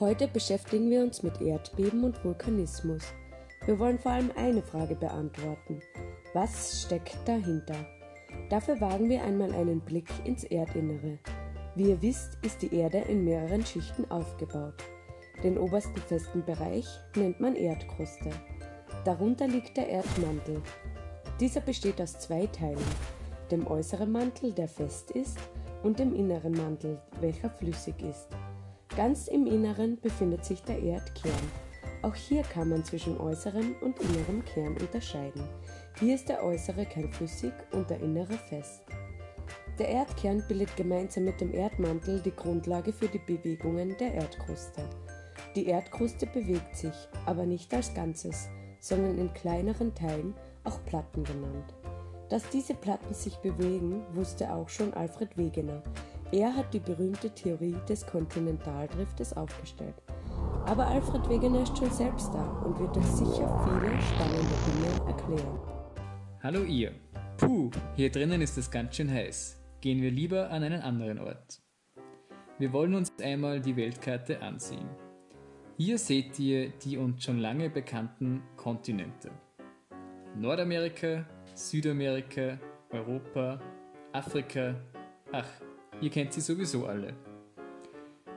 Heute beschäftigen wir uns mit Erdbeben und Vulkanismus. Wir wollen vor allem eine Frage beantworten. Was steckt dahinter? Dafür wagen wir einmal einen Blick ins Erdinnere. Wie ihr wisst, ist die Erde in mehreren Schichten aufgebaut. Den obersten festen Bereich nennt man Erdkruste. Darunter liegt der Erdmantel. Dieser besteht aus zwei Teilen, dem äußeren Mantel, der fest ist, und dem inneren Mantel, welcher flüssig ist. Ganz im Inneren befindet sich der Erdkern. Auch hier kann man zwischen äußerem und innerem Kern unterscheiden. Hier ist der äußere Kern flüssig und der innere fest. Der Erdkern bildet gemeinsam mit dem Erdmantel die Grundlage für die Bewegungen der Erdkruste. Die Erdkruste bewegt sich, aber nicht als Ganzes, sondern in kleineren Teilen, auch Platten genannt. Dass diese Platten sich bewegen, wusste auch schon Alfred Wegener. Er hat die berühmte Theorie des Kontinentaldriftes aufgestellt. Aber Alfred Wegener ist schon selbst da und wird euch sicher viele spannende Dinge erklären. Hallo ihr. Puh, hier drinnen ist es ganz schön heiß. Gehen wir lieber an einen anderen Ort. Wir wollen uns einmal die Weltkarte ansehen. Hier seht ihr die uns schon lange bekannten Kontinente. Nordamerika, Südamerika, Europa, Afrika, ach, ihr kennt sie sowieso alle.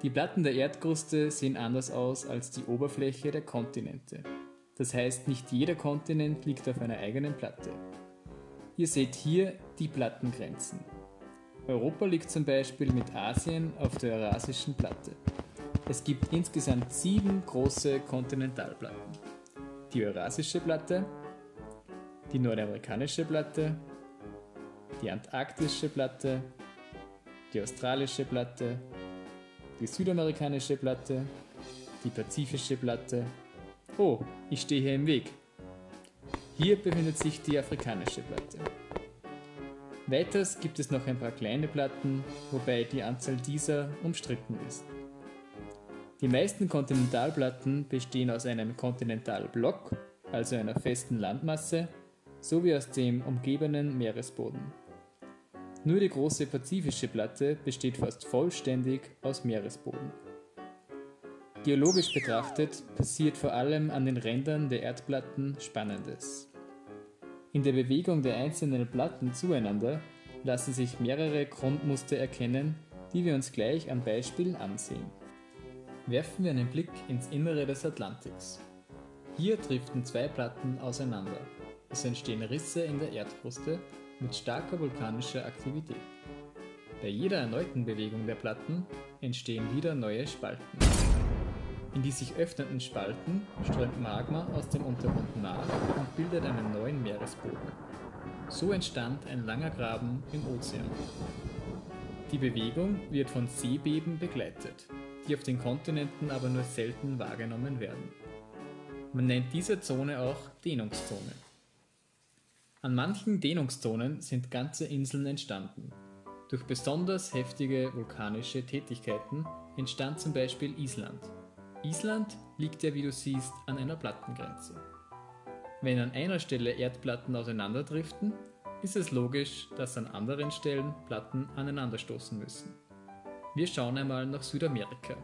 Die Platten der Erdkruste sehen anders aus als die Oberfläche der Kontinente. Das heißt, nicht jeder Kontinent liegt auf einer eigenen Platte. Ihr seht hier die Plattengrenzen. Europa liegt zum Beispiel mit Asien auf der Eurasischen Platte. Es gibt insgesamt sieben große Kontinentalplatten. Die Eurasische Platte, die Nordamerikanische Platte, die Antarktische Platte, die Australische Platte, die Südamerikanische Platte, die Pazifische Platte. Oh, ich stehe hier im Weg. Hier befindet sich die Afrikanische Platte. Weiters gibt es noch ein paar kleine Platten, wobei die Anzahl dieser umstritten ist. Die meisten Kontinentalplatten bestehen aus einem Kontinentalblock, also einer festen Landmasse, sowie aus dem umgebenden Meeresboden. Nur die große pazifische Platte besteht fast vollständig aus Meeresboden. Geologisch betrachtet passiert vor allem an den Rändern der Erdplatten Spannendes. In der Bewegung der einzelnen Platten zueinander lassen sich mehrere Grundmuster erkennen, die wir uns gleich am Beispiel ansehen werfen wir einen Blick ins Innere des Atlantiks. Hier driften zwei Platten auseinander. Es entstehen Risse in der Erdkruste mit starker vulkanischer Aktivität. Bei jeder erneuten Bewegung der Platten entstehen wieder neue Spalten. In die sich öffnenden Spalten strömt Magma aus dem Untergrund nach und bildet einen neuen Meeresboden. So entstand ein langer Graben im Ozean. Die Bewegung wird von Seebeben begleitet die auf den Kontinenten aber nur selten wahrgenommen werden. Man nennt diese Zone auch Dehnungszone. An manchen Dehnungszonen sind ganze Inseln entstanden. Durch besonders heftige vulkanische Tätigkeiten entstand zum Beispiel Island. Island liegt ja, wie du siehst, an einer Plattengrenze. Wenn an einer Stelle Erdplatten auseinanderdriften, ist es logisch, dass an anderen Stellen Platten aneinanderstoßen müssen. Wir schauen einmal nach Südamerika.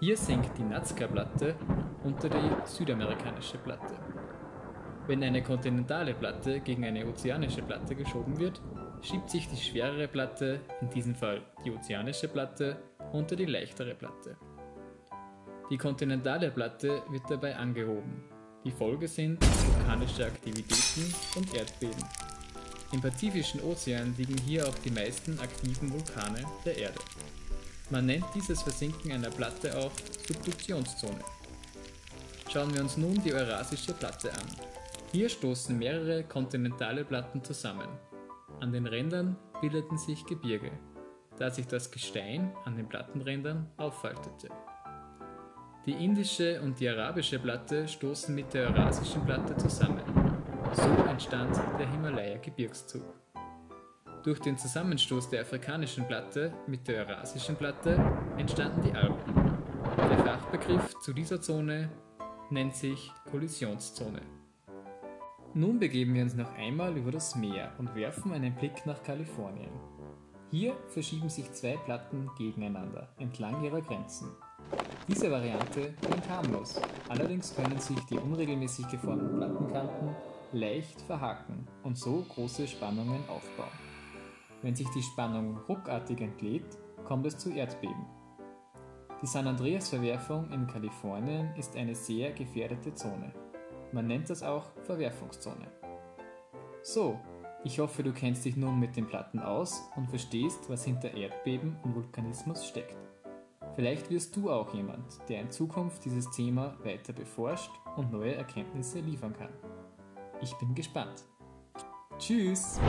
Hier sinkt die Nazca-Platte unter die südamerikanische Platte. Wenn eine kontinentale Platte gegen eine ozeanische Platte geschoben wird, schiebt sich die schwerere Platte, in diesem Fall die ozeanische Platte, unter die leichtere Platte. Die kontinentale Platte wird dabei angehoben. Die Folge sind vulkanische Aktivitäten und Erdbeben. Im Pazifischen Ozean liegen hier auch die meisten aktiven Vulkane der Erde. Man nennt dieses Versinken einer Platte auch Subduktionszone. Schauen wir uns nun die Eurasische Platte an. Hier stoßen mehrere kontinentale Platten zusammen. An den Rändern bildeten sich Gebirge, da sich das Gestein an den Plattenrändern auffaltete. Die indische und die arabische Platte stoßen mit der eurasischen Platte zusammen. So entstand der Himalaya-Gebirgszug. Durch den Zusammenstoß der afrikanischen Platte mit der eurasischen Platte entstanden die Alpen. Der Fachbegriff zu dieser Zone nennt sich Kollisionszone. Nun begeben wir uns noch einmal über das Meer und werfen einen Blick nach Kalifornien. Hier verschieben sich zwei Platten gegeneinander entlang ihrer Grenzen. Diese Variante klingt harmlos, allerdings können sich die unregelmäßig geformten Plattenkanten leicht verhaken und so große Spannungen aufbauen. Wenn sich die Spannung ruckartig entlädt, kommt es zu Erdbeben. Die San Andreas-Verwerfung in Kalifornien ist eine sehr gefährdete Zone. Man nennt das auch Verwerfungszone. So, ich hoffe, du kennst dich nun mit den Platten aus und verstehst, was hinter Erdbeben und Vulkanismus steckt. Vielleicht wirst du auch jemand, der in Zukunft dieses Thema weiter beforscht und neue Erkenntnisse liefern kann. Ich bin gespannt. Tschüss!